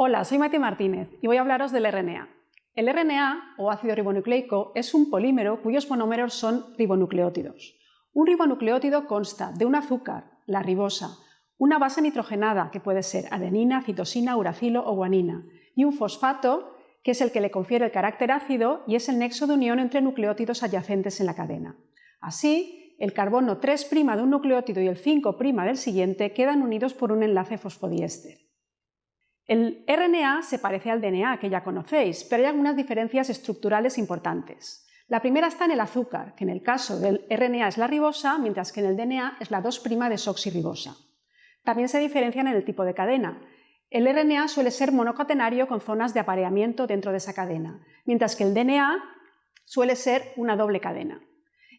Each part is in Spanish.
Hola, soy Mati Martínez y voy a hablaros del RNA. El RNA, o ácido ribonucleico, es un polímero cuyos monómeros son ribonucleótidos. Un ribonucleótido consta de un azúcar, la ribosa, una base nitrogenada, que puede ser adenina, citosina, uracilo o guanina, y un fosfato, que es el que le confiere el carácter ácido y es el nexo de unión entre nucleótidos adyacentes en la cadena. Así, el carbono 3' de un nucleótido y el 5' del siguiente quedan unidos por un enlace fosfodiéster. El RNA se parece al DNA, que ya conocéis, pero hay algunas diferencias estructurales importantes. La primera está en el azúcar, que en el caso del RNA es la ribosa, mientras que en el DNA es la 2' desoxirribosa. También se diferencian en el tipo de cadena. El RNA suele ser monocatenario con zonas de apareamiento dentro de esa cadena, mientras que el DNA suele ser una doble cadena.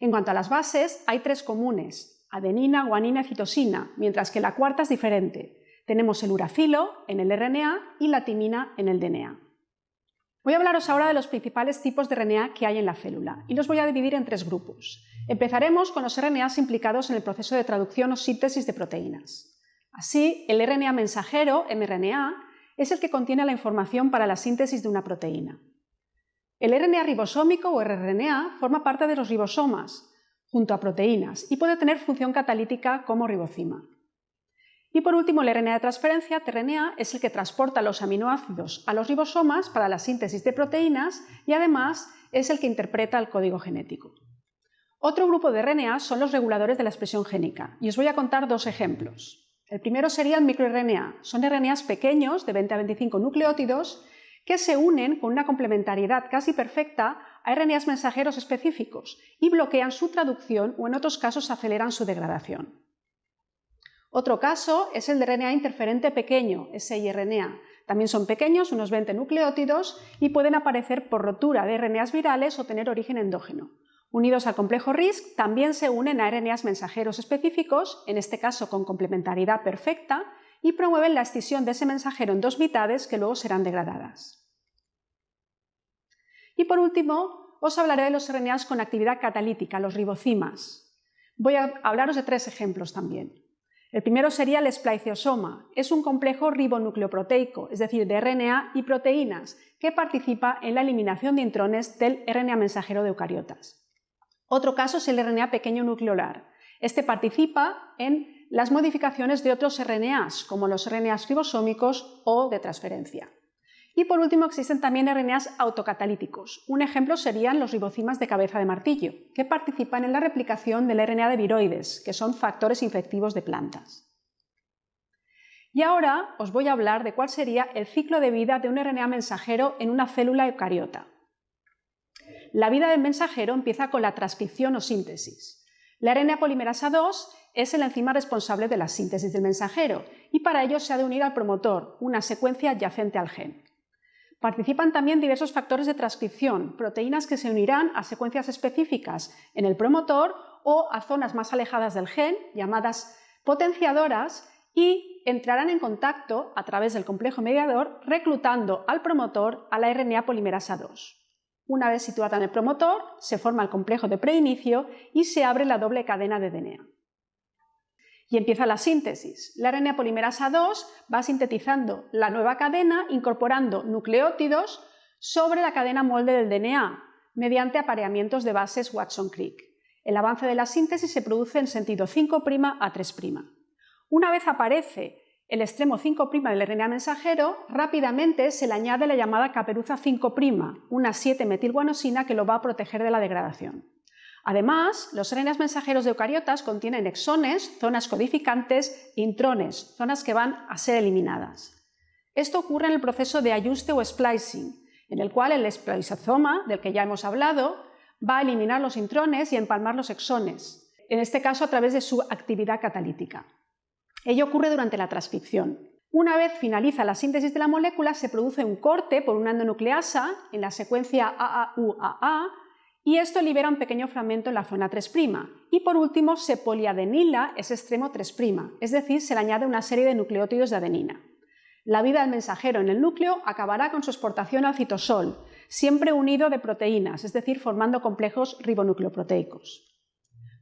En cuanto a las bases, hay tres comunes, adenina, guanina y citosina, mientras que la cuarta es diferente. Tenemos el uracilo en el RNA y la timina en el DNA. Voy a hablaros ahora de los principales tipos de RNA que hay en la célula y los voy a dividir en tres grupos. Empezaremos con los RNAs implicados en el proceso de traducción o síntesis de proteínas. Así, el RNA mensajero, mRNA, es el que contiene la información para la síntesis de una proteína. El RNA ribosómico o rRNA forma parte de los ribosomas, junto a proteínas, y puede tener función catalítica como ribocima. Y por último, el RNA de transferencia, tRNA, es el que transporta los aminoácidos a los ribosomas para la síntesis de proteínas y además es el que interpreta el código genético. Otro grupo de RNA son los reguladores de la expresión génica y os voy a contar dos ejemplos. El primero sería el microRNA. Son RNAs pequeños de 20 a 25 nucleótidos que se unen con una complementariedad casi perfecta a RNAs mensajeros específicos y bloquean su traducción o en otros casos aceleran su degradación. Otro caso es el de RNA interferente pequeño, siRNA. También son pequeños, unos 20 nucleótidos, y pueden aparecer por rotura de RNAs virales o tener origen endógeno. Unidos al complejo RISC, también se unen a RNAs mensajeros específicos, en este caso con complementariedad perfecta, y promueven la escisión de ese mensajero en dos mitades que luego serán degradadas. Y por último, os hablaré de los RNAs con actividad catalítica, los ribocimas. Voy a hablaros de tres ejemplos también. El primero sería el esplaiceosoma. Es un complejo ribonucleoproteico, es decir, de RNA y proteínas, que participa en la eliminación de intrones del RNA mensajero de eucariotas. Otro caso es el RNA pequeño nucleolar. Este participa en las modificaciones de otros RNAs, como los RNAs ribosómicos o de transferencia. Y por último existen también RNAs autocatalíticos. Un ejemplo serían los ribocimas de cabeza de martillo, que participan en la replicación del RNA de viroides, que son factores infectivos de plantas. Y ahora os voy a hablar de cuál sería el ciclo de vida de un RNA mensajero en una célula eucariota. La vida del mensajero empieza con la transcripción o síntesis. La RNA polimerasa 2 es el enzima responsable de la síntesis del mensajero y para ello se ha de unir al promotor, una secuencia adyacente al gen. Participan también diversos factores de transcripción, proteínas que se unirán a secuencias específicas en el promotor o a zonas más alejadas del gen, llamadas potenciadoras, y entrarán en contacto a través del complejo mediador reclutando al promotor a la RNA polimerasa 2. Una vez situada en el promotor, se forma el complejo de preinicio y se abre la doble cadena de DNA. Y empieza la síntesis. La RNA polimerasa 2 va sintetizando la nueva cadena incorporando nucleótidos sobre la cadena molde del DNA mediante apareamientos de bases Watson-Crick. El avance de la síntesis se produce en sentido 5' a 3'. Una vez aparece el extremo 5' del RNA mensajero, rápidamente se le añade la llamada caperuza 5', una 7-metilguanosina que lo va a proteger de la degradación. Además, los RNAs mensajeros de eucariotas contienen exones, zonas codificantes, intrones, zonas que van a ser eliminadas. Esto ocurre en el proceso de ajuste o splicing, en el cual el spliceosoma, del que ya hemos hablado, va a eliminar los intrones y empalmar los exones, en este caso a través de su actividad catalítica. Ello ocurre durante la transcripción. Una vez finaliza la síntesis de la molécula, se produce un corte por una endonucleasa en la secuencia AAUAA y esto libera un pequeño fragmento en la zona 3' y por último se poliadenila ese extremo 3', es decir, se le añade una serie de nucleótidos de adenina. La vida del mensajero en el núcleo acabará con su exportación al citosol, siempre unido de proteínas, es decir, formando complejos ribonucleoproteicos.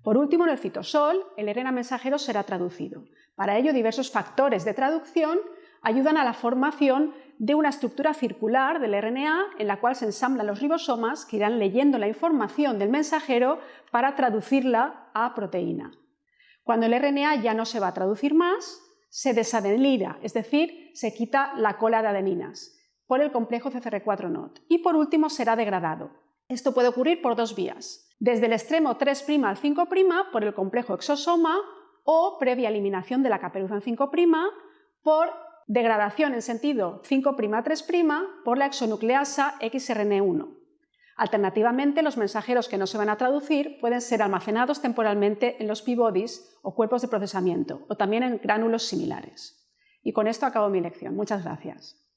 Por último, en el citosol, el RNA mensajero será traducido. Para ello, diversos factores de traducción ayudan a la formación de una estructura circular del RNA en la cual se ensamblan los ribosomas que irán leyendo la información del mensajero para traducirla a proteína. Cuando el RNA ya no se va a traducir más, se desadenila, es decir, se quita la cola de adeninas por el complejo CCR4-NOT. Y por último, será degradado. Esto puede ocurrir por dos vías. Desde el extremo 3' al 5' por el complejo exosoma o previa eliminación de la caperuza en 5' por degradación en sentido 5'3' por la exonucleasa XRN1. Alternativamente, los mensajeros que no se van a traducir pueden ser almacenados temporalmente en los p-bodies o cuerpos de procesamiento, o también en gránulos similares. Y con esto acabo mi lección. Muchas gracias.